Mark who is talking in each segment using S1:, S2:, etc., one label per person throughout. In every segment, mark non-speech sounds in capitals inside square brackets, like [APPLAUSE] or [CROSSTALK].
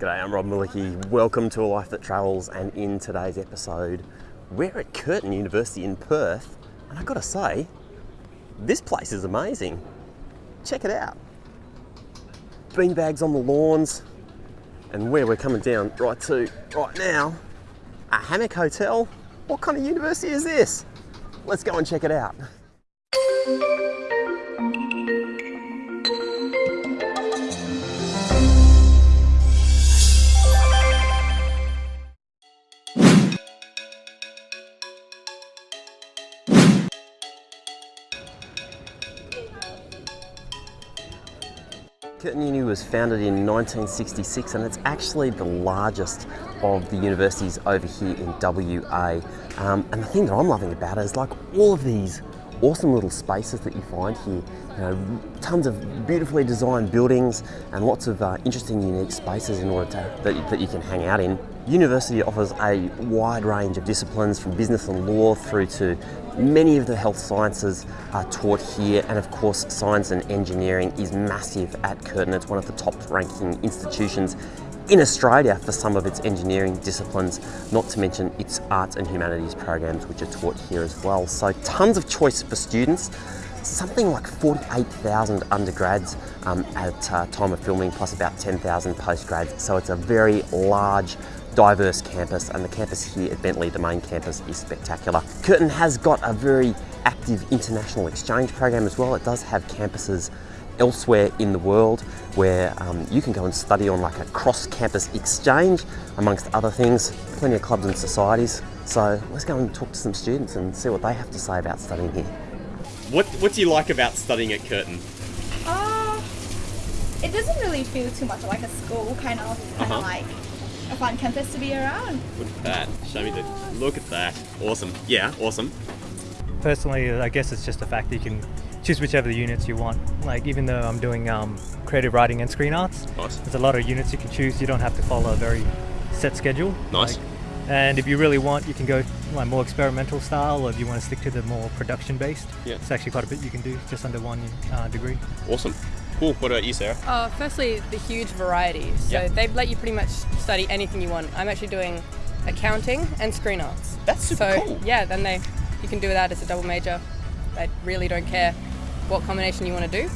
S1: G'day, I'm Rob Malicki. Welcome to A Life That Travels, and in today's episode, we're at Curtin University in Perth, and I've got to say, this place is amazing. Check it out. Beanbags on the lawns, and where we're coming down right to right now, a hammock hotel. What kind of university is this? Let's go and check it out. Curtin Uni was founded in 1966 and it's actually the largest of the universities over here in WA. Um, and the thing that I'm loving about it is like all of these awesome little spaces that you find here. You know, tons of beautifully designed buildings and lots of uh, interesting, unique spaces in order to, that, that you can hang out in. University offers a wide range of disciplines from business and law through to many of the health sciences are taught here and of course science and engineering is massive at Curtin. It's one of the top ranking institutions in Australia for some of its engineering disciplines, not to mention its arts and humanities programs which are taught here as well. So tons of choice for students, something like 48,000 undergrads um, at uh, time of filming plus about 10,000 postgrads. So it's a very large diverse campus and the campus here at Bentley, the main campus, is spectacular. Curtin has got a very active international exchange program as well. It does have campuses elsewhere in the world where um, you can go and study on like a cross-campus exchange amongst other things, plenty of clubs and societies. So let's go and talk to some students and see what they have to say about studying here.
S2: What What do you like about studying at Curtin?
S3: Uh, it doesn't really feel too much like a school, kind of, kind
S2: Uh-huh.
S3: of like a fun campus to be around.
S2: Look at that. Show me the. Look at that. Awesome. Yeah, awesome.
S4: Personally, I guess it's just the fact that you can choose whichever units you want. Like even though I'm doing um, creative writing and screen arts,
S2: Nice.
S4: there's a lot of units you can choose. You don't have to follow a very set schedule.
S2: Nice.
S4: Like, and if you really want, you can go like more experimental style, or if you want to stick to the more production based.
S2: Yeah.
S4: It's actually quite a bit you can do just under one uh, degree.
S2: Awesome. Cool. What about you, Sarah?
S5: Uh, firstly, the huge variety. So
S2: Yeah.
S5: they let you pretty much study anything you want. I'm actually doing accounting and screen arts.
S2: That's super
S5: so,
S2: cool.
S5: Yeah, then they you can do that as a double major. They really don't care what combination you want to do.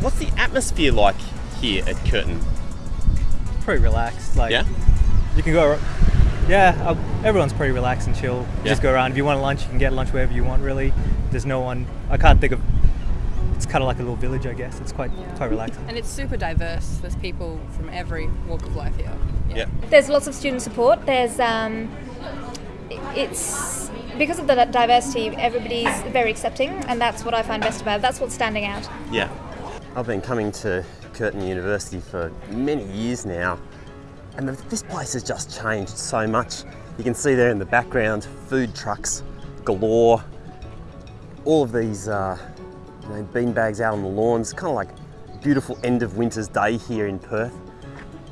S2: What's the atmosphere like here at Curtin?
S4: Pretty relaxed. Like
S2: Yeah.
S4: you can go. Yeah, uh, everyone's pretty relaxed and chill.
S2: Yeah.
S4: Just go around. If you want lunch, you can get lunch wherever you want. Really, there's no one. I can't think of. It's kind of like a little village, I guess. It's quite quite relaxing.
S5: And it's super diverse. There's people from every walk of life here.
S2: Yeah.
S6: There's lots of student support. There's um, it's because of the diversity. Everybody's very accepting, and that's what I find best about it. That's what's standing out.
S2: Yeah.
S1: I've been coming to Curtin University for many years now, and this place has just changed so much. You can see there in the background food trucks galore, all of these uh, you know, bean bags out on the lawns, kind of like beautiful end of winter's day here in Perth.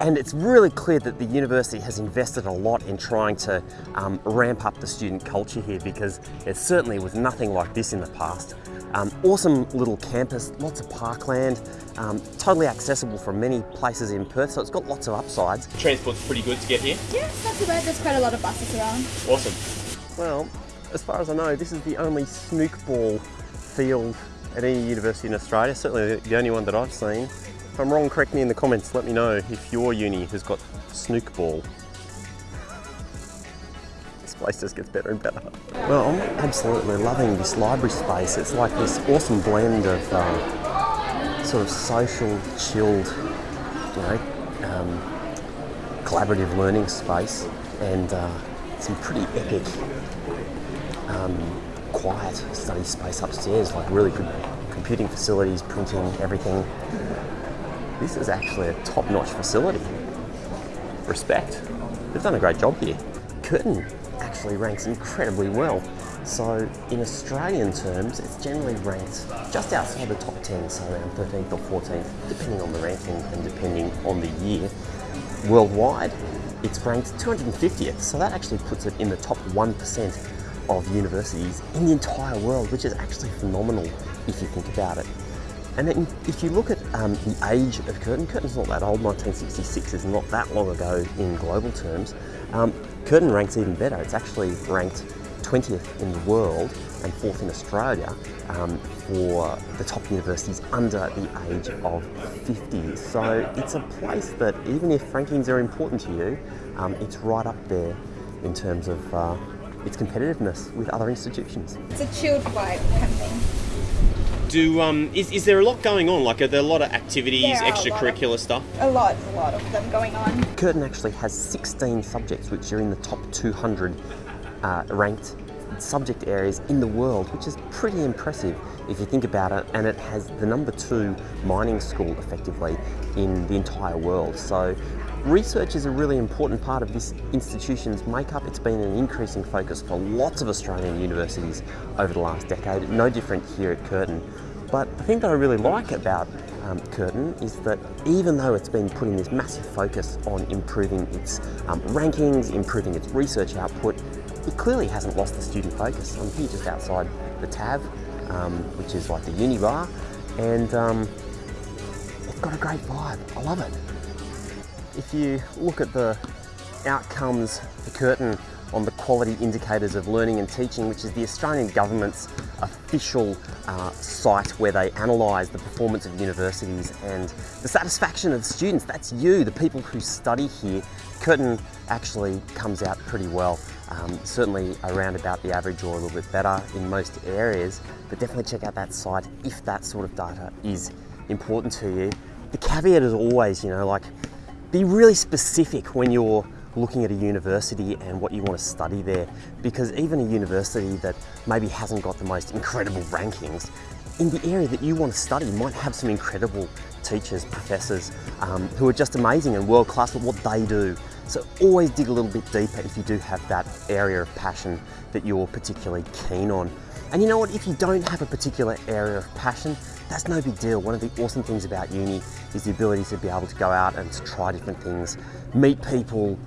S1: And it's really clear that the university has invested a lot in trying to um, ramp up the student culture here because it certainly was nothing like this in the past. Um, awesome little campus, lots of parkland, um, totally accessible from many places in Perth, so it's got lots of upsides.
S2: Transport's pretty good to get here.
S3: Yeah, it's not too bad. There's quite a lot of buses around.
S2: Awesome.
S1: Well, as far as I know, this is the only snook ball field at any university in Australia, certainly the only one that I've seen. If I'm wrong, correct me in the comments, let me know if your uni has got snook ball. This place just gets better and better. Well, I'm absolutely loving this library space. It's like this awesome blend of um, sort of social, chilled, you know, um, collaborative learning space and uh, some pretty epic um, quiet study space upstairs, like really good computing facilities, printing, everything. This is actually a top-notch facility. Respect. They've done a great job here. Curtin actually ranks incredibly well. So in Australian terms, it's generally ranked just outside the top 10, so around 13th or 14th, depending on the ranking and depending on the year. Worldwide, it's ranked 250th, so that actually puts it in the top 1% of universities in the entire world, which is actually phenomenal if you think about it. And then if you look at um, the age of Curtin, Curtin's not that old, 1966 is not that long ago in global terms. Um, Curtin ranks even better. It's actually ranked 20th in the world and fourth in Australia um, for the top universities under the age of 50. So it's a place that even if rankings are important to you, um, it's right up there in terms of uh, its competitiveness with other institutions.
S3: It's a chilled vibe kind of thing.
S2: Do um, is, is there a lot going on? Like, are there a lot of activities,
S3: There are a lot of-
S2: extracurricular stuff?
S3: A lot, a lot of them going on.
S1: Curtin actually has 16 subjects which are in the top 200 uh, ranked subject areas in the world, which is pretty impressive if you think about it. And it has the number two mining school effectively in the entire world. So research is a really important part of this institution's makeup. It's been an increasing focus for lots of Australian universities over the last decade, no different here at Curtin. But the thing that I really like about um, Curtin is that even though it's been putting this massive focus on improving its um, rankings, improving its research output, it clearly hasn't lost the student focus. I'm here just outside the TAV, um, which is like the uni bar, and um, it's got a great vibe. I love it. If you look at the outcomes for Curtin on the quality indicators of learning and teaching, which is the Australian government's official uh, site where they analyse the performance of universities and the satisfaction of students. That's you, the people who study here. Curtin actually comes out pretty well. Um, certainly around about the average or a little bit better in most areas, but definitely check out that site if that sort of data is important to you. The caveat is always, you know, like be really specific when you're looking at a university and what you want to study there because even a university that maybe hasn't got the most incredible rankings in the area that you want to study might have some incredible teachers, professors um, who are just amazing and world class at what they do. So always dig a little bit deeper if you do have that area of passion that you're particularly keen on. And you know what, if you don't have a particular area of passion, that's no big deal. One of the awesome things about uni is the ability to be able to go out and to try different things, meet people,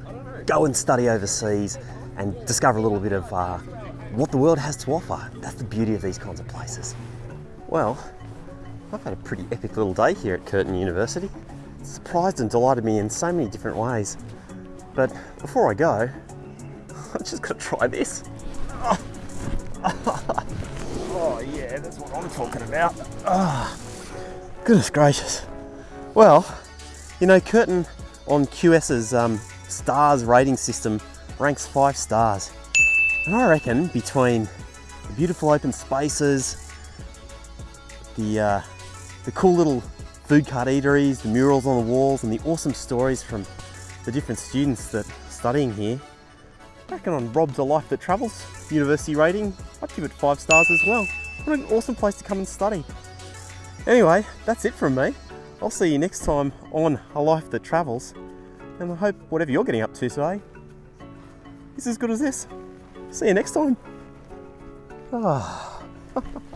S1: go and study overseas, and discover a little bit of uh, what the world has to offer. That's the beauty of these kinds of places. Well, I've had a pretty epic little day here at Curtin University. Surprised and delighted me in so many different ways. But before I go, [LAUGHS] I just got to try this. I'm talking about. Ah, goodness gracious. Well, you know, Curtin on QS's um, stars rating system ranks five stars. And I reckon between the beautiful open spaces, the, uh, the cool little food cart eateries, the murals on the walls, and the awesome stories from the different students that are studying here, I reckon on Rob's A Life That Travels university rating, I'd give it five stars as well. What an awesome place to come and study. Anyway, that's it from me. I'll see you next time on A Life That Travels. And I hope whatever you're getting up to today is as good as this. See you next time. Ah. [LAUGHS]